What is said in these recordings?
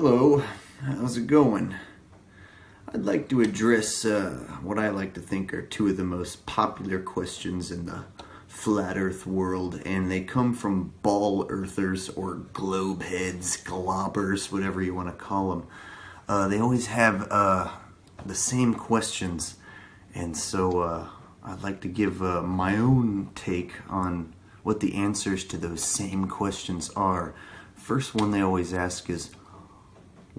Hello, how's it going? I'd like to address uh, what I like to think are two of the most popular questions in the flat earth world, and they come from ball earthers or globe heads, globbers, whatever you want to call them. Uh, they always have uh, the same questions, and so uh, I'd like to give uh, my own take on what the answers to those same questions are. First one they always ask is,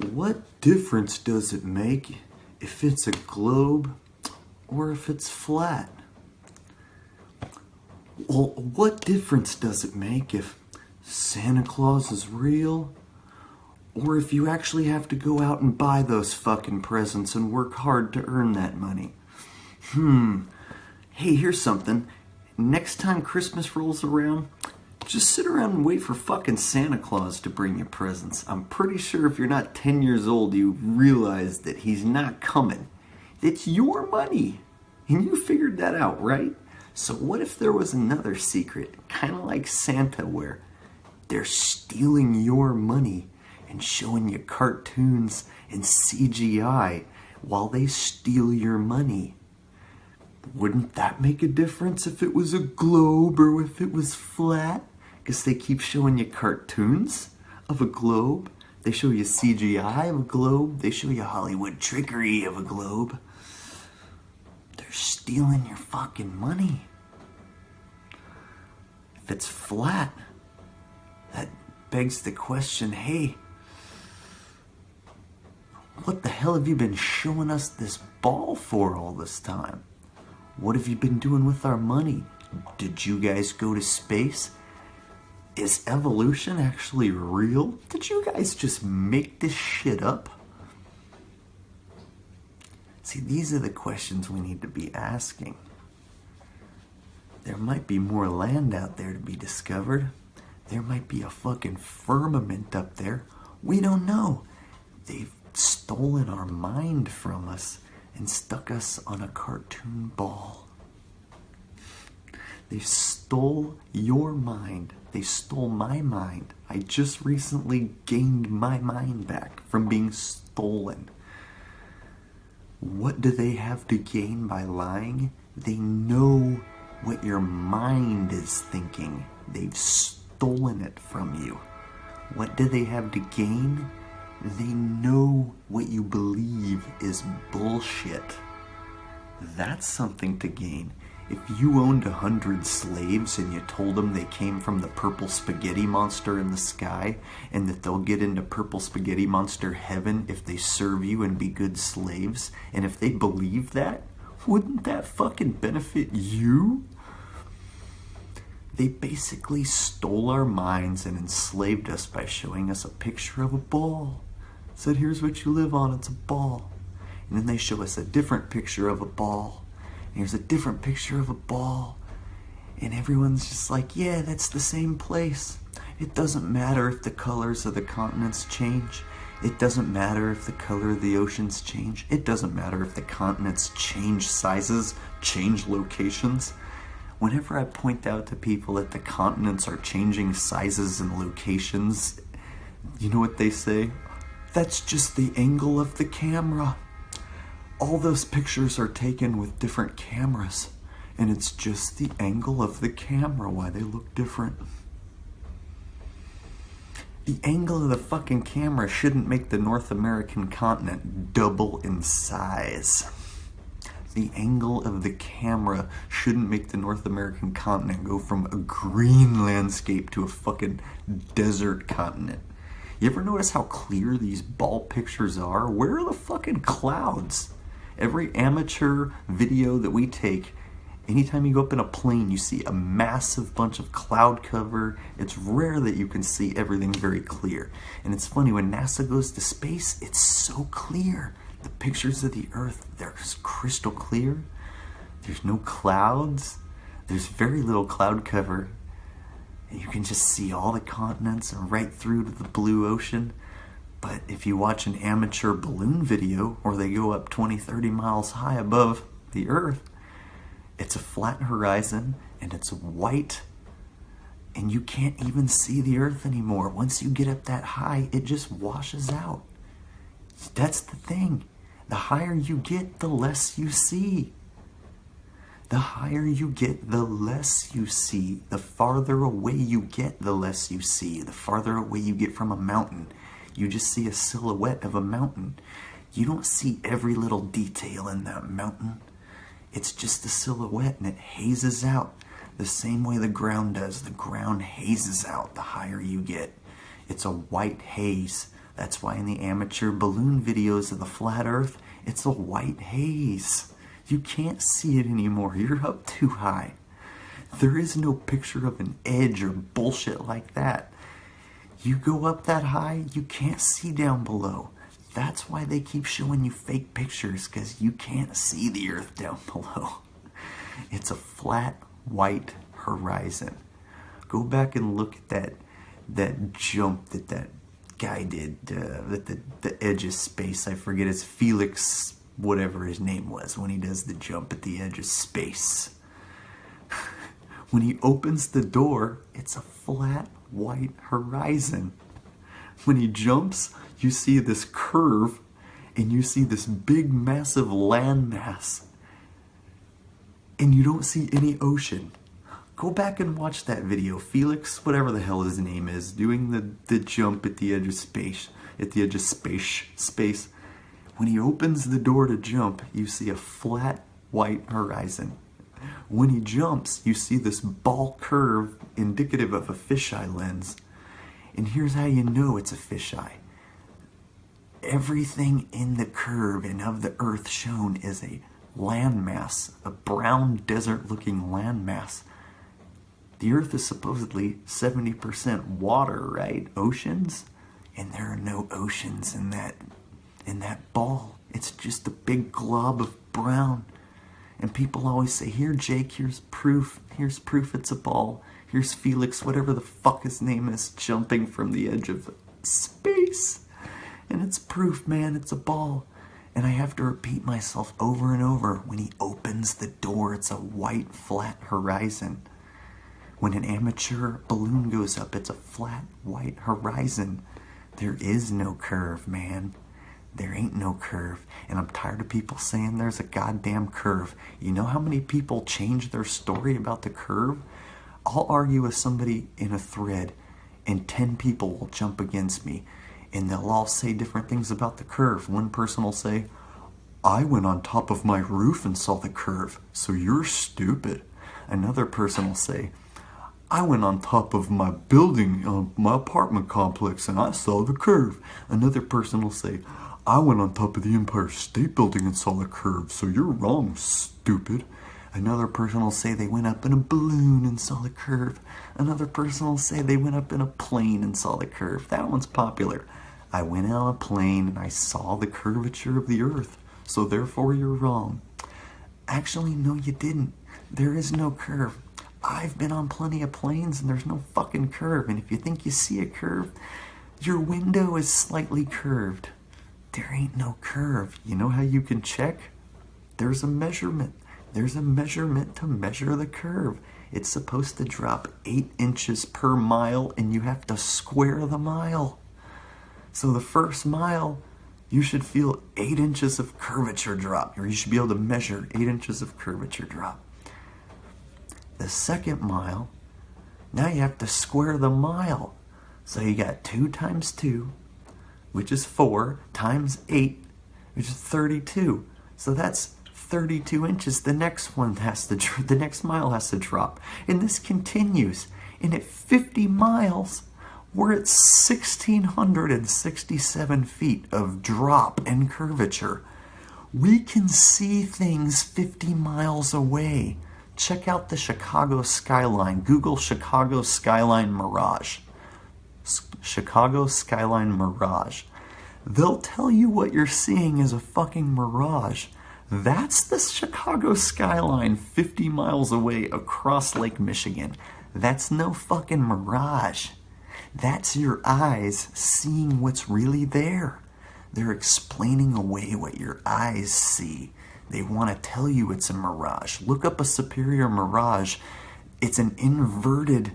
what difference does it make if it's a globe or if it's flat? Well, what difference does it make if Santa Claus is real or if you actually have to go out and buy those fucking presents and work hard to earn that money? Hmm. Hey, here's something. Next time Christmas rolls around, just sit around and wait for fucking Santa Claus to bring you presents. I'm pretty sure if you're not 10 years old, you realize that he's not coming. It's your money. And you figured that out, right? So what if there was another secret, kind of like Santa, where they're stealing your money and showing you cartoons and CGI while they steal your money? Wouldn't that make a difference if it was a globe or if it was flat? Because they keep showing you cartoons of a globe. They show you CGI of a globe. They show you Hollywood trickery of a globe. They're stealing your fucking money. If it's flat, that begs the question, hey, what the hell have you been showing us this ball for all this time? What have you been doing with our money? Did you guys go to space? Is evolution actually real? Did you guys just make this shit up? See, these are the questions we need to be asking. There might be more land out there to be discovered. There might be a fucking firmament up there. We don't know. They've stolen our mind from us and stuck us on a cartoon ball. They stole your mind. They stole my mind. I just recently gained my mind back from being stolen. What do they have to gain by lying? They know what your mind is thinking. They've stolen it from you. What do they have to gain? They know what you believe is bullshit. That's something to gain. If you owned a hundred slaves and you told them they came from the purple spaghetti monster in the sky and that they'll get into purple spaghetti monster heaven if they serve you and be good slaves, and if they believe that, wouldn't that fucking benefit you? They basically stole our minds and enslaved us by showing us a picture of a ball. Said, here's what you live on, it's a ball. And then they show us a different picture of a ball here's a different picture of a ball. And everyone's just like, yeah, that's the same place. It doesn't matter if the colors of the continents change. It doesn't matter if the color of the oceans change. It doesn't matter if the continents change sizes, change locations. Whenever I point out to people that the continents are changing sizes and locations, you know what they say? That's just the angle of the camera all those pictures are taken with different cameras and it's just the angle of the camera why they look different. The angle of the fucking camera shouldn't make the North American continent double in size. The angle of the camera shouldn't make the North American continent go from a green landscape to a fucking desert continent. You ever notice how clear these ball pictures are? Where are the fucking clouds? Every amateur video that we take, anytime you go up in a plane, you see a massive bunch of cloud cover. It's rare that you can see everything very clear. And it's funny, when NASA goes to space, it's so clear. The pictures of the Earth, they're just crystal clear. There's no clouds. There's very little cloud cover. And you can just see all the continents and right through to the blue ocean. But if you watch an amateur balloon video or they go up 20, 30 miles high above the earth, it's a flat horizon and it's white and you can't even see the earth anymore. Once you get up that high, it just washes out. That's the thing. The higher you get, the less you see. The higher you get, the less you see. The farther away you get, the less you see. The farther away you get from a mountain, you just see a silhouette of a mountain. You don't see every little detail in that mountain. It's just a silhouette and it hazes out the same way the ground does. The ground hazes out the higher you get. It's a white haze. That's why in the amateur balloon videos of the flat earth, it's a white haze. You can't see it anymore. You're up too high. There is no picture of an edge or bullshit like that. You go up that high, you can't see down below. That's why they keep showing you fake pictures, because you can't see the earth down below. It's a flat, white horizon. Go back and look at that that jump that that guy did uh, at the, the edge of space. I forget his Felix whatever his name was when he does the jump at the edge of space. When he opens the door, it's a flat white horizon. When he jumps, you see this curve and you see this big massive landmass and you don't see any ocean. Go back and watch that video. Felix, whatever the hell his name is, doing the, the jump at the edge of space, at the edge of space, space when he opens the door to jump, you see a flat white horizon. When he jumps, you see this ball curve indicative of a fisheye lens. And here's how you know it's a fisheye. Everything in the curve and of the earth shown is a landmass, a brown desert looking landmass. The earth is supposedly 70% water, right? Oceans? And there are no oceans in that in that ball. It's just a big glob of brown. And people always say, here, Jake, here's proof. Here's proof it's a ball. Here's Felix, whatever the fuck his name is, jumping from the edge of space. And it's proof, man, it's a ball. And I have to repeat myself over and over. When he opens the door, it's a white, flat horizon. When an amateur balloon goes up, it's a flat, white horizon. There is no curve, man. There ain't no curve. And I'm tired of people saying there's a goddamn curve. You know how many people change their story about the curve? I'll argue with somebody in a thread, and 10 people will jump against me, and they'll all say different things about the curve. One person will say, I went on top of my roof and saw the curve, so you're stupid. Another person will say, I went on top of my building, uh, my apartment complex, and I saw the curve. Another person will say, I went on top of the Empire State Building and saw the curve, so you're wrong, stupid. Another person will say they went up in a balloon and saw the curve. Another person will say they went up in a plane and saw the curve. That one's popular. I went on a plane and I saw the curvature of the earth, so therefore you're wrong. Actually, no, you didn't. There is no curve. I've been on plenty of planes and there's no fucking curve. And if you think you see a curve, your window is slightly curved there ain't no curve. You know how you can check? There's a measurement. There's a measurement to measure the curve. It's supposed to drop 8 inches per mile and you have to square the mile. So the first mile, you should feel 8 inches of curvature drop, or you should be able to measure 8 inches of curvature drop. The second mile, now you have to square the mile. So you got 2 times 2 which is 4, times 8, which is 32. So that's 32 inches. The next one has to, the next mile has to drop. And this continues. And at 50 miles, we're at 1,667 feet of drop and curvature. We can see things 50 miles away. Check out the Chicago skyline. Google Chicago skyline mirage. Chicago Skyline Mirage. They'll tell you what you're seeing is a fucking mirage. That's the Chicago skyline 50 miles away across Lake Michigan. That's no fucking mirage. That's your eyes seeing what's really there. They're explaining away what your eyes see. They want to tell you it's a mirage. Look up a superior mirage. It's an inverted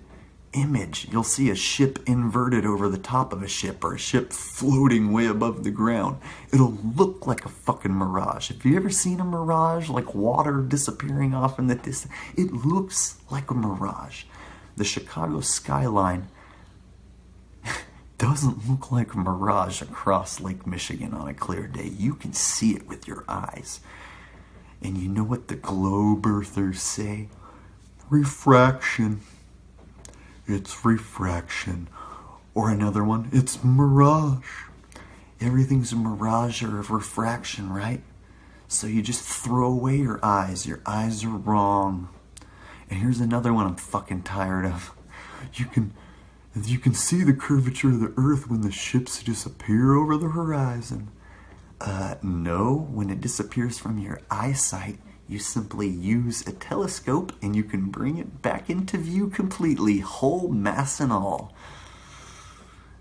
image. You'll see a ship inverted over the top of a ship or a ship floating way above the ground. It'll look like a fucking mirage. Have you ever seen a mirage like water disappearing off in the distance? It looks like a mirage. The Chicago skyline doesn't look like a mirage across Lake Michigan on a clear day. You can see it with your eyes. And you know what the globe earthers say? Refraction. It's refraction. Or another one, it's mirage. Everything's a mirage or a refraction, right? So you just throw away your eyes. Your eyes are wrong. And here's another one I'm fucking tired of. You can you can see the curvature of the earth when the ships disappear over the horizon. Uh, no, when it disappears from your eyesight, you simply use a telescope and you can bring it back into view completely, whole mass and all.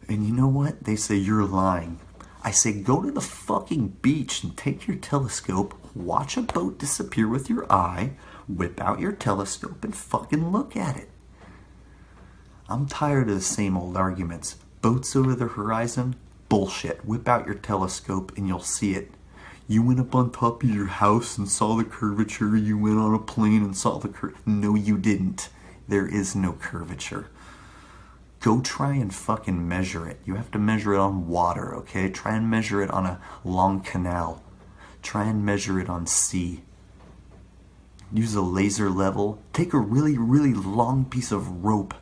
And you know what? They say you're lying. I say go to the fucking beach and take your telescope, watch a boat disappear with your eye, whip out your telescope and fucking look at it. I'm tired of the same old arguments. Boats over the horizon? Bullshit. Whip out your telescope and you'll see it. You went up on top of your house and saw the curvature. You went on a plane and saw the cur. No, you didn't. There is no curvature. Go try and fucking measure it. You have to measure it on water, okay? Try and measure it on a long canal. Try and measure it on sea. Use a laser level. Take a really, really long piece of rope.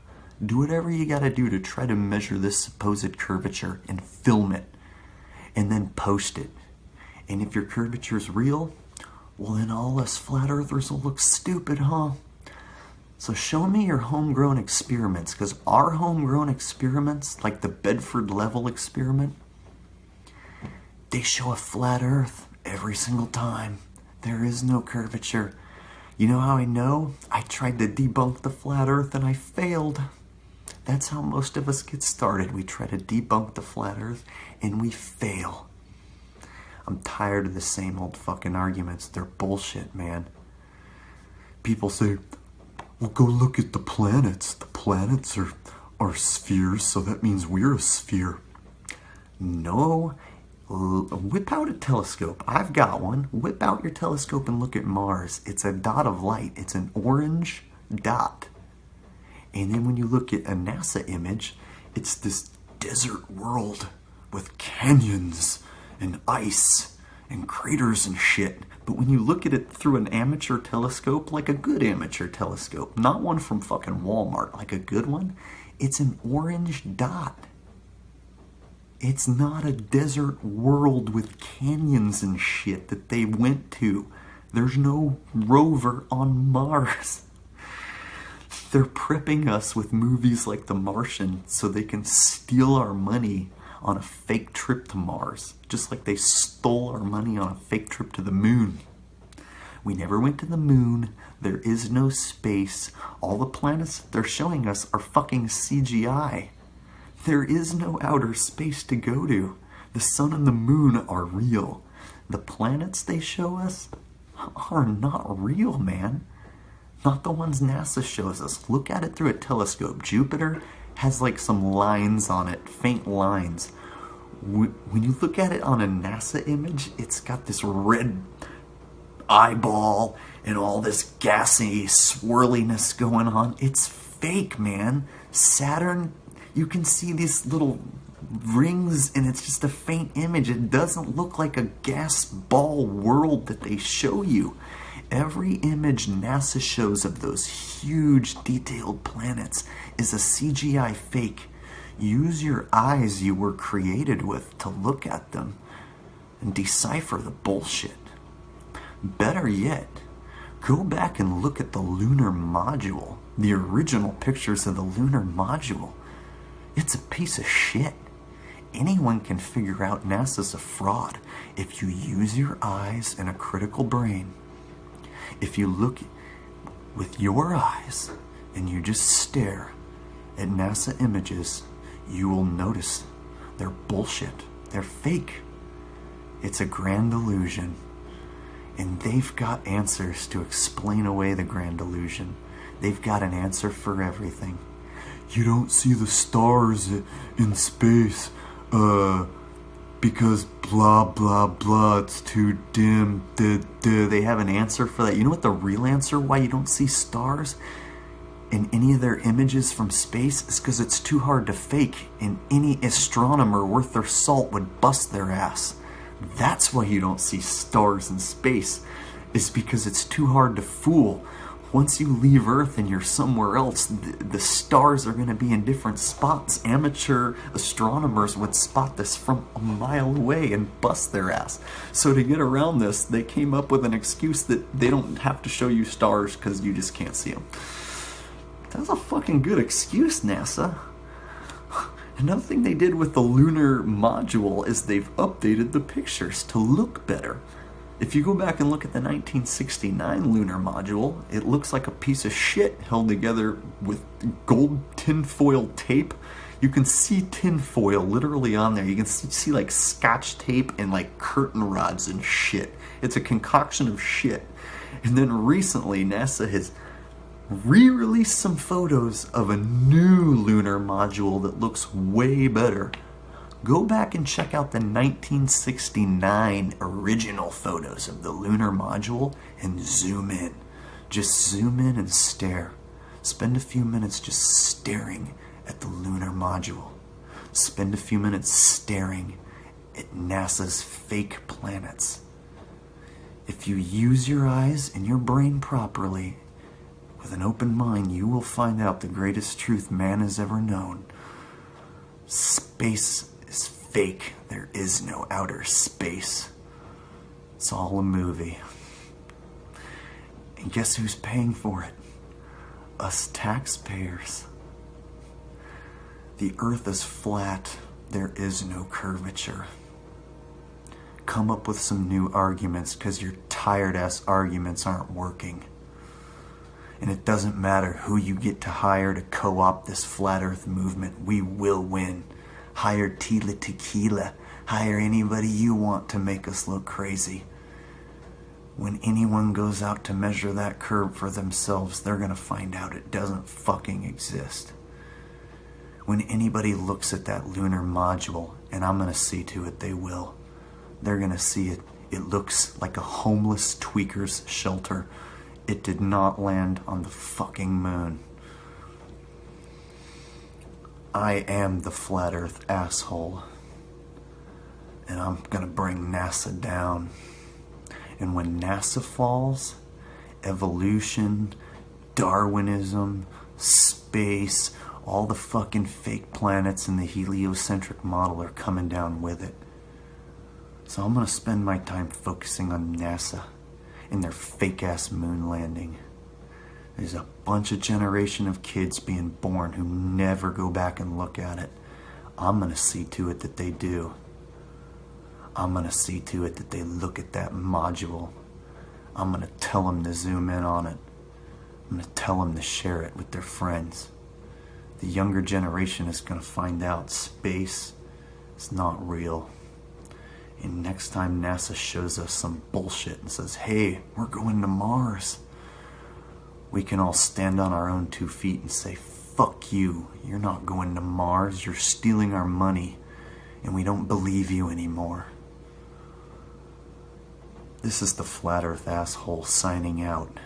Do whatever you gotta do to try to measure this supposed curvature and film it. And then post it. And if your curvature is real, well then all us flat earthers will look stupid, huh? So show me your homegrown experiments, because our homegrown experiments, like the Bedford Level experiment, they show a flat earth every single time. There is no curvature. You know how I know? I tried to debunk the flat earth and I failed. That's how most of us get started. We try to debunk the flat earth and we fail. I'm tired of the same old fucking arguments. They're bullshit, man. People say, well, go look at the planets. The planets are, are spheres, so that means we're a sphere. No. Whip out a telescope. I've got one. Whip out your telescope and look at Mars. It's a dot of light. It's an orange dot. And then when you look at a NASA image, it's this desert world with canyons and ice and craters and shit. But when you look at it through an amateur telescope, like a good amateur telescope, not one from fucking Walmart, like a good one, it's an orange dot. It's not a desert world with canyons and shit that they went to. There's no rover on Mars. They're prepping us with movies like The Martian so they can steal our money on a fake trip to Mars, just like they stole our money on a fake trip to the moon. We never went to the moon. There is no space. All the planets they're showing us are fucking CGI. There is no outer space to go to. The sun and the moon are real. The planets they show us are not real, man. Not the ones NASA shows us. Look at it through a telescope. Jupiter has like some lines on it, faint lines. When you look at it on a NASA image, it's got this red eyeball and all this gassy swirliness going on. It's fake, man. Saturn, you can see these little rings and it's just a faint image. It doesn't look like a gas ball world that they show you. Every image NASA shows of those huge detailed planets is a CGI fake. Use your eyes you were created with to look at them and decipher the bullshit. Better yet, go back and look at the lunar module, the original pictures of the lunar module. It's a piece of shit. Anyone can figure out NASA's a fraud if you use your eyes and a critical brain. If you look with your eyes and you just stare at NASA images, you will notice they're bullshit. They're fake. It's a grand illusion. And they've got answers to explain away the grand illusion. They've got an answer for everything. you don't see the stars in space, uh, because blah blah blah, it's too dim. Duh, duh. They have an answer for that. You know what the real answer why you don't see stars in any of their images from space is because it's too hard to fake, and any astronomer worth their salt would bust their ass. That's why you don't see stars in space, is because it's too hard to fool once you leave Earth and you're somewhere else, the, the stars are going to be in different spots. Amateur astronomers would spot this from a mile away and bust their ass. So to get around this, they came up with an excuse that they don't have to show you stars because you just can't see them. That's a fucking good excuse, NASA. Another thing they did with the lunar module is they've updated the pictures to look better. If you go back and look at the 1969 lunar module, it looks like a piece of shit held together with gold tinfoil tape. You can see tinfoil literally on there. You can see, like scotch tape and like curtain rods and shit. It's a concoction of shit. And then recently, NASA has re-released some photos of a new lunar module that looks way better go back and check out the 1969 original photos of the lunar module and zoom in. Just zoom in and stare. Spend a few minutes just staring at the lunar module. Spend a few minutes staring at NASA's fake planets. If you use your eyes and your brain properly, with an open mind, you will find out the greatest truth man has ever known. Space is fake. There is no outer space. It's all a movie. And guess who's paying for it? Us taxpayers. The earth is flat. There is no curvature. Come up with some new arguments because your tired ass arguments aren't working. And it doesn't matter who you get to hire to co opt this flat earth movement, we will win. Hire Tila Tequila. Hire anybody you want to make us look crazy. When anyone goes out to measure that curve for themselves, they're going to find out it doesn't fucking exist. When anybody looks at that lunar module, and I'm going to see to it they will, they're going to see it. It looks like a homeless tweaker's shelter. It did not land on the fucking moon. I am the flat earth asshole. And I'm gonna bring NASA down. And when NASA falls, evolution, Darwinism, space, all the fucking fake planets in the heliocentric model are coming down with it. So I'm gonna spend my time focusing on NASA and their fake ass moon landing. There's a bunch of generation of kids being born who never go back and look at it. I'm going to see to it that they do. I'm going to see to it that they look at that module. I'm going to tell them to zoom in on it. I'm going to tell them to share it with their friends. The younger generation is going to find out space is not real. And next time NASA shows us some bullshit and says, hey, we're going to Mars we can all stand on our own two feet and say, fuck you, you're not going to Mars, you're stealing our money, and we don't believe you anymore. This is the Flat Earth asshole signing out.